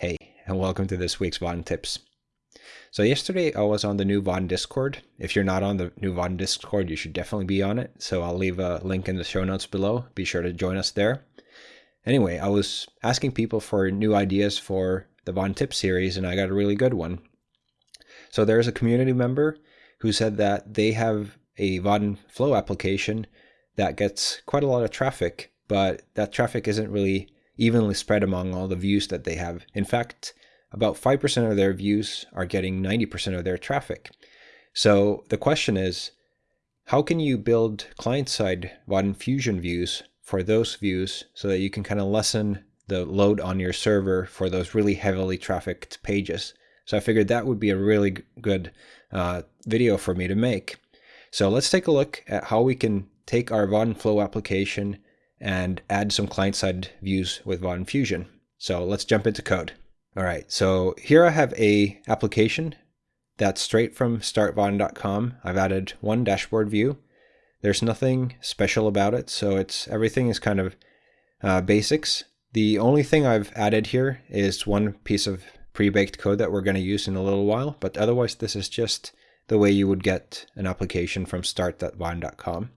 Hey, and welcome to this week's Vaadin Tips. So yesterday I was on the new Vaadin Discord. If you're not on the new Vaadin Discord, you should definitely be on it. So I'll leave a link in the show notes below. Be sure to join us there. Anyway, I was asking people for new ideas for the Vaadin Tips series, and I got a really good one. So there's a community member who said that they have a Vaadin Flow application that gets quite a lot of traffic, but that traffic isn't really evenly spread among all the views that they have. In fact, about 5% of their views are getting 90% of their traffic. So the question is, how can you build client-side Vaadin Fusion views for those views so that you can kind of lessen the load on your server for those really heavily trafficked pages? So I figured that would be a really good uh, video for me to make. So let's take a look at how we can take our Vaadin Flow application and add some client-side views with Vaadin Fusion. So let's jump into code. All right, so here I have a application that's straight from startvaadin.com. I've added one dashboard view. There's nothing special about it, so it's everything is kind of uh, basics. The only thing I've added here is one piece of pre-baked code that we're going to use in a little while, but otherwise this is just the way you would get an application from start.vaadin.com.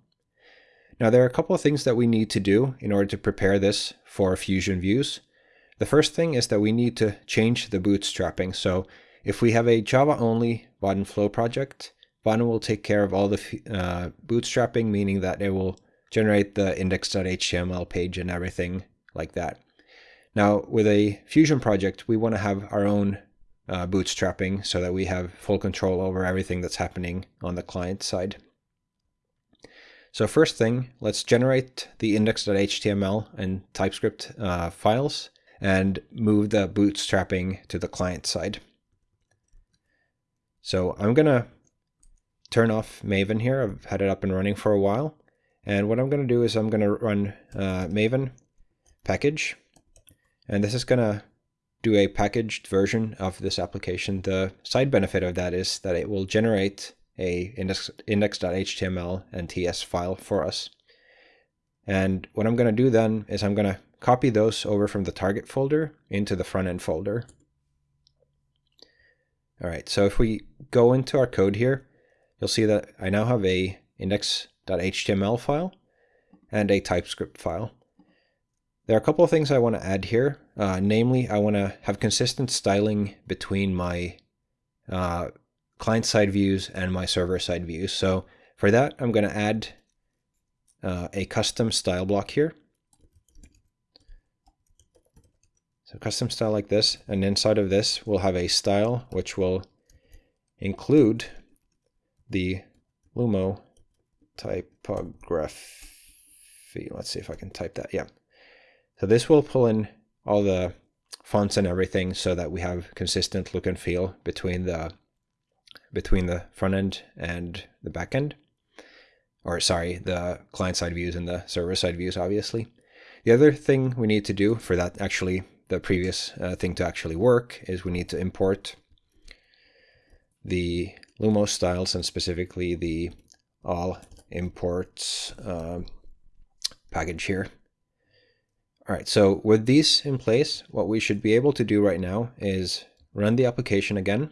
Now there are a couple of things that we need to do in order to prepare this for Fusion views. The first thing is that we need to change the bootstrapping. So if we have a Java-only Vaadin Flow project, Vaadin will take care of all the uh, bootstrapping, meaning that it will generate the index.html page and everything like that. Now, with a Fusion project, we want to have our own uh, bootstrapping so that we have full control over everything that's happening on the client side. So first thing, let's generate the index.html and TypeScript uh, files and move the bootstrapping to the client side. So I'm going to turn off Maven here. I've had it up and running for a while. And what I'm going to do is I'm going to run uh, Maven package. And this is going to do a packaged version of this application. The side benefit of that is that it will generate a index, index.html and ts file for us. And what I'm going to do then is I'm going to copy those over from the target folder into the front end folder. All right, so if we go into our code here, you'll see that I now have a index.html file and a TypeScript file. There are a couple of things I want to add here. Uh, namely, I want to have consistent styling between my uh, client-side views and my server-side views. So for that, I'm going to add uh, a custom style block here. So custom style like this, and inside of this, we'll have a style which will include the Lumo typography. Let's see if I can type that. Yeah. So this will pull in all the fonts and everything so that we have consistent look and feel between the between the front end and the back end. Or sorry, the client side views and the server side views, obviously. The other thing we need to do for that actually, the previous uh, thing to actually work is we need to import the Lumos styles and specifically the all imports uh, package here. All right, so with these in place, what we should be able to do right now is run the application again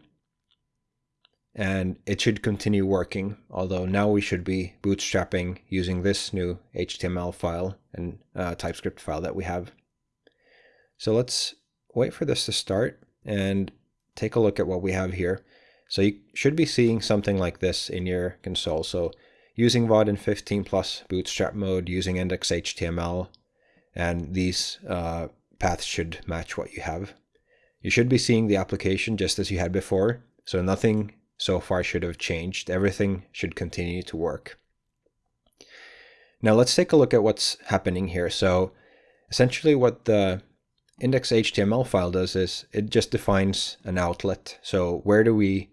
and it should continue working, although now we should be bootstrapping using this new HTML file and uh, TypeScript file that we have. So let's wait for this to start and take a look at what we have here. So you should be seeing something like this in your console. So using Vaadin 15 plus bootstrap mode, using index HTML, and these uh, paths should match what you have. You should be seeing the application just as you had before. So nothing so far should have changed. Everything should continue to work. Now let's take a look at what's happening here. So essentially what the index.html file does is it just defines an outlet. So where do we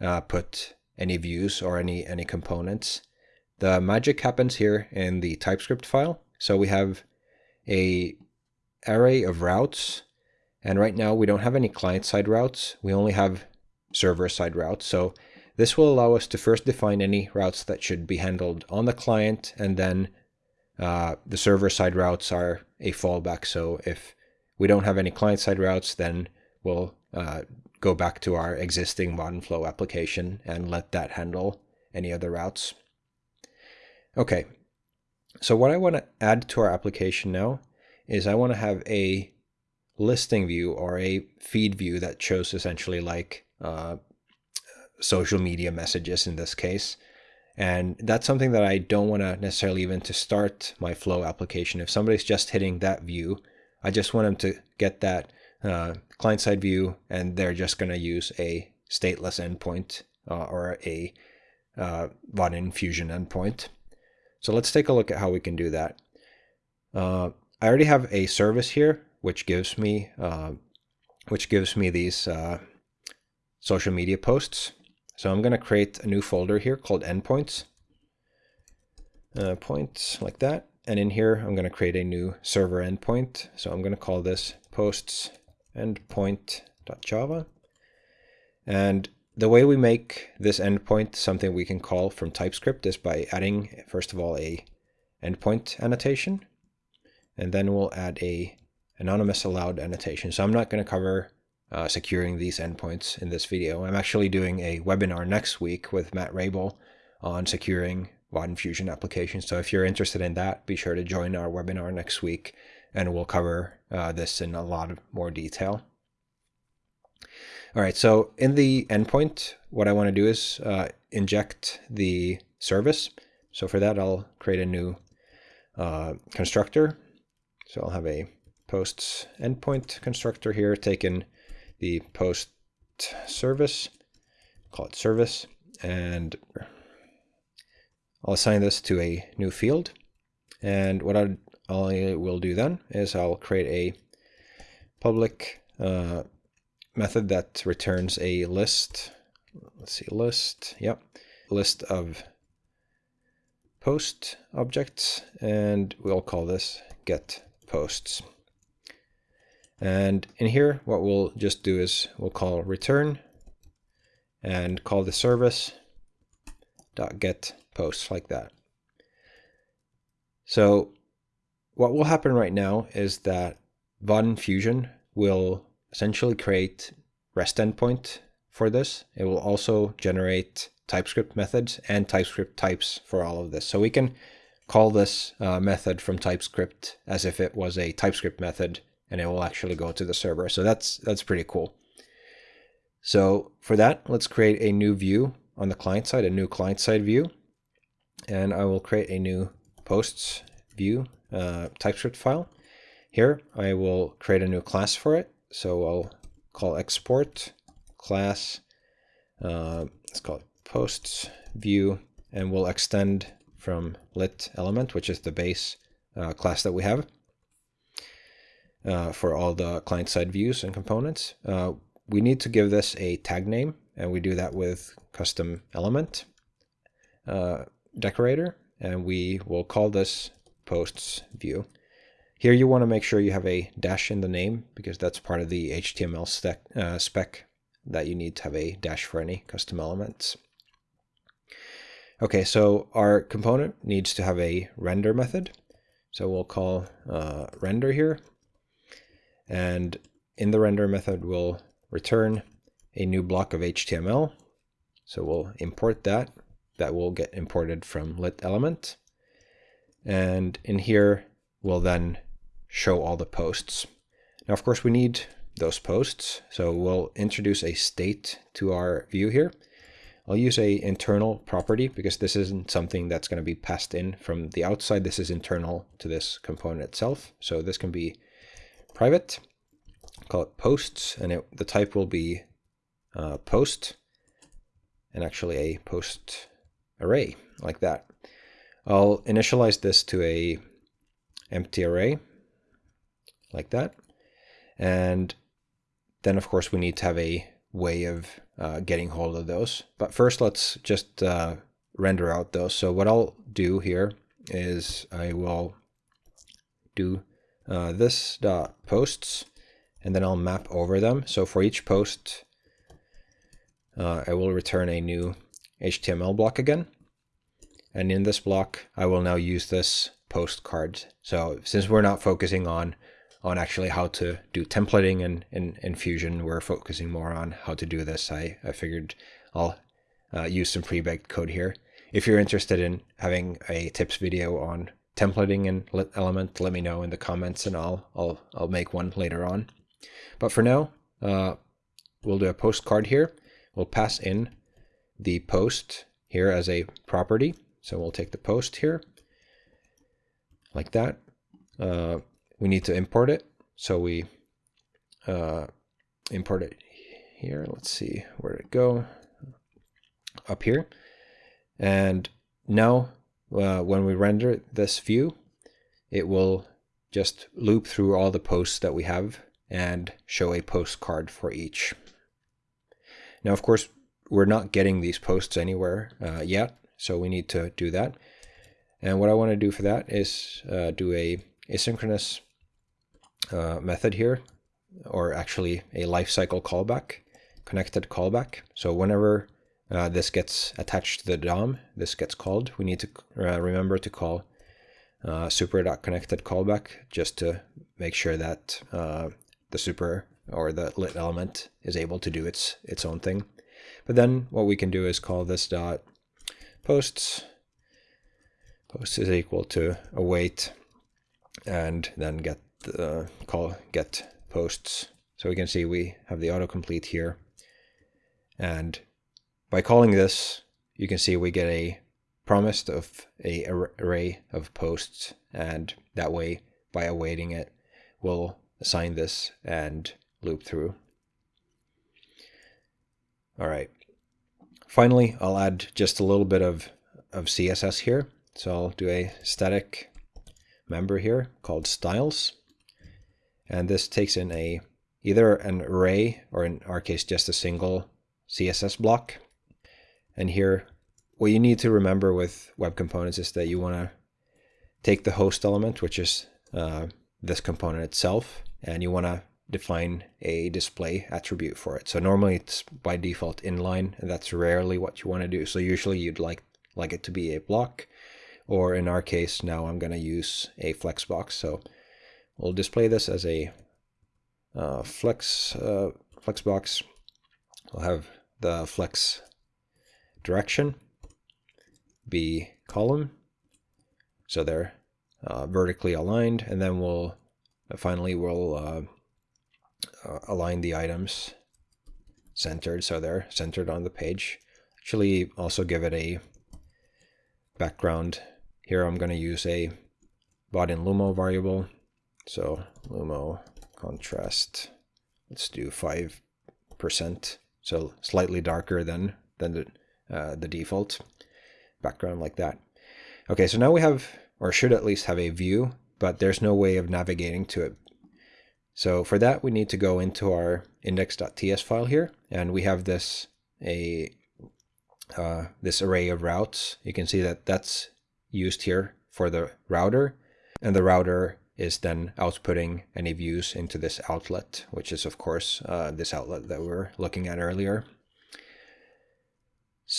uh, put any views or any, any components? The magic happens here in the TypeScript file. So we have a array of routes and right now we don't have any client-side routes. We only have server-side routes. So this will allow us to first define any routes that should be handled on the client, and then uh, the server-side routes are a fallback. So if we don't have any client-side routes, then we'll uh, go back to our existing Vaadin Flow application and let that handle any other routes. Okay, so what I want to add to our application now is I want to have a listing view or a feed view that shows essentially like uh, social media messages in this case. And that's something that I don't want to necessarily even to start my flow application. If somebody's just hitting that view, I just want them to get that uh, client-side view and they're just going to use a stateless endpoint uh, or a uh, Fusion endpoint. So let's take a look at how we can do that. Uh, I already have a service here, which gives me uh, which gives me these uh, social media posts. So I'm going to create a new folder here called endpoints. Uh, points like that. And in here, I'm going to create a new server endpoint. So I'm going to call this posts endpoint.java. And the way we make this endpoint something we can call from TypeScript is by adding, first of all, a endpoint annotation. And then we'll add a anonymous allowed annotation. So I'm not going to cover uh, securing these endpoints in this video. I'm actually doing a webinar next week with Matt Raible on securing Vaadin Fusion applications. So if you're interested in that, be sure to join our webinar next week and we'll cover uh, this in a lot more detail. All right, so in the endpoint, what I want to do is uh, inject the service. So for that, I'll create a new uh, constructor. So I'll have a posts endpoint constructor here, taking the post service, call it service, and I'll assign this to a new field. And what I, I will do then is I'll create a public uh, method that returns a list. Let's see, list, yep, list of post objects, and we'll call this get posts. And in here, what we'll just do is we'll call return and call the service dot get posts like that. So what will happen right now is that Vaadin Fusion will essentially create REST endpoint for this. It will also generate TypeScript methods and TypeScript types for all of this. So we can call this uh, method from TypeScript as if it was a TypeScript method and it will actually go to the server. So that's that's pretty cool. So for that, let's create a new view on the client side, a new client side view. And I will create a new posts view uh, TypeScript file. Here, I will create a new class for it. So I'll call export class, uh, let's call it posts view, and we'll extend from lit element, which is the base uh, class that we have uh, for all the client-side views and components. Uh, we need to give this a tag name, and we do that with custom element uh, decorator, and we will call this posts view. Here you want to make sure you have a dash in the name because that's part of the HTML spec, uh, spec that you need to have a dash for any custom elements. Okay, so our component needs to have a render method. So we'll call uh, render here, and in the render method, we'll return a new block of HTML. So we'll import that. That will get imported from lit element. And in here, we'll then show all the posts. Now, of course, we need those posts. So we'll introduce a state to our view here. I'll use a internal property because this isn't something that's going to be passed in from the outside. This is internal to this component itself. So this can be private, call it posts, and it, the type will be uh, post, and actually a post array, like that. I'll initialize this to a empty array, like that. And then, of course, we need to have a way of uh, getting hold of those. But first, let's just uh, render out those. So what I'll do here is I will do uh, this dot posts, and then I'll map over them. So for each post, uh, I will return a new HTML block again. And in this block, I will now use this post card. So since we're not focusing on on actually how to do templating and in, in Fusion. We're focusing more on how to do this. I, I figured I'll uh, use some pre-baked code here. If you're interested in having a tips video on templating in Element, let me know in the comments and I'll, I'll, I'll make one later on. But for now, uh, we'll do a postcard here. We'll pass in the post here as a property. So we'll take the post here like that. Uh, we need to import it. So we uh, import it here. Let's see, where did it go? Up here. And now uh, when we render this view, it will just loop through all the posts that we have and show a postcard for each. Now, of course, we're not getting these posts anywhere uh, yet, so we need to do that. And what I want to do for that is uh, do a asynchronous uh, method here, or actually a lifecycle callback, connected callback. So whenever uh, this gets attached to the DOM, this gets called, we need to uh, remember to call uh, super.connected callback just to make sure that uh, the super or the lit element is able to do its its own thing. But then what we can do is call this dot posts post is equal to await and then get the call get posts. So we can see we have the autocomplete here. And by calling this, you can see we get a promised of a array of posts and that way by awaiting it we'll assign this and loop through. All right. Finally, I'll add just a little bit of, of CSS here. So I'll do a static member here called styles. And this takes in a either an array or in our case just a single CSS block. And here what you need to remember with web components is that you want to take the host element, which is uh, this component itself, and you want to define a display attribute for it. So normally it's by default inline, and that's rarely what you want to do. So usually you'd like like it to be a block, or in our case now I'm going to use a flexbox. So we'll display this as a uh, flex uh, flexbox. We'll have the flex direction be column, so they're uh, vertically aligned, and then we'll finally we'll uh, uh, align the items centered so they're centered on the page. Actually also give it a background. Here I'm going to use a Vaadin lumo variable. So lumo contrast, let's do 5%. So slightly darker than, than the, uh, the default background like that. Okay, so now we have, or should at least have a view, but there's no way of navigating to it so for that, we need to go into our index.ts file here, and we have this a uh, this array of routes. You can see that that's used here for the router, and the router is then outputting any views into this outlet, which is of course uh, this outlet that we were looking at earlier.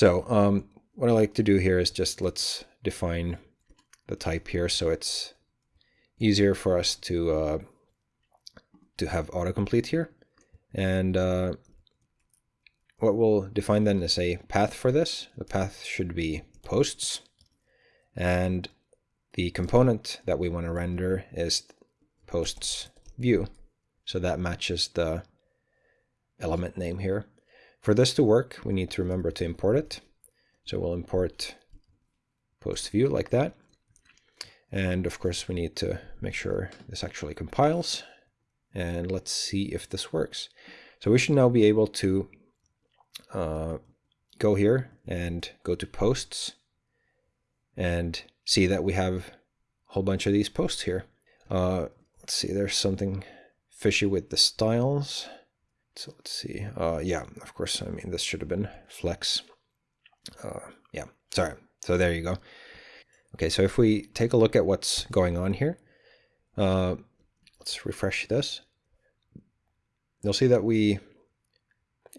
So um, what I like to do here is just let's define the type here so it's easier for us to uh, to have autocomplete here. And uh, what we'll define then is a path for this. The path should be posts. And the component that we want to render is posts view. So that matches the element name here. For this to work, we need to remember to import it. So we'll import post view like that. And of course, we need to make sure this actually compiles and let's see if this works. So we should now be able to uh, go here and go to posts and see that we have a whole bunch of these posts here. Uh, let's see, there's something fishy with the styles. So let's see. Uh, yeah, of course, I mean, this should have been flex. Uh, yeah, sorry. So there you go. Okay, so if we take a look at what's going on here, uh, Let's refresh this. You'll see that we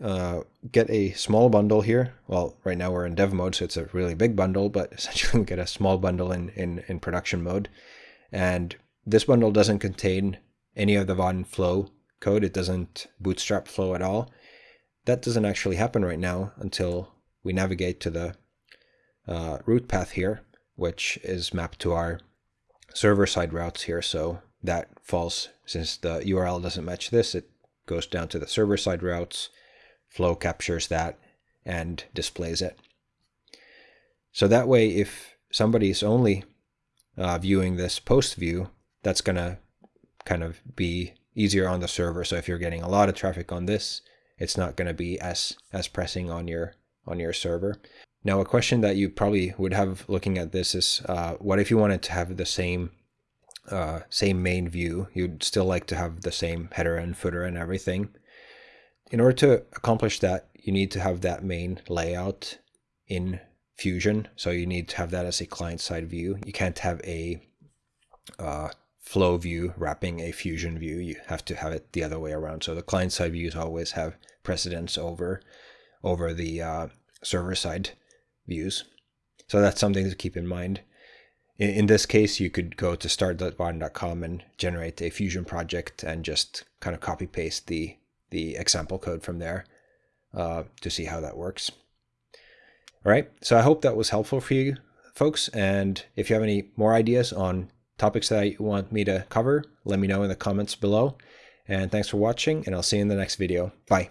uh, get a small bundle here. Well, right now we're in dev mode, so it's a really big bundle, but essentially we get a small bundle in, in, in production mode. And this bundle doesn't contain any of the Vaadin flow code. It doesn't bootstrap flow at all. That doesn't actually happen right now until we navigate to the uh, route path here, which is mapped to our server-side routes here. So that falls, since the URL doesn't match this, it goes down to the server-side routes, flow captures that, and displays it. So that way, if somebody's only uh, viewing this post view, that's going to kind of be easier on the server. So if you're getting a lot of traffic on this, it's not going to be as as pressing on your on your server. Now, a question that you probably would have looking at this is, uh, what if you wanted to have the same uh, same main view? You'd still like to have the same header and footer and everything. In order to accomplish that, you need to have that main layout in Fusion. So you need to have that as a client-side view. You can't have a uh, flow view wrapping a Fusion view. You have to have it the other way around. So the client-side views always have precedence over over the uh, server-side views. So that's something to keep in mind. In, in this case, you could go to start.vaadin.com and generate a Fusion project and just kind of copy paste the the example code from there uh, to see how that works. All right, so I hope that was helpful for you folks. And if you have any more ideas on topics that you want me to cover, let me know in the comments below. And thanks for watching, and I'll see you in the next video. Bye.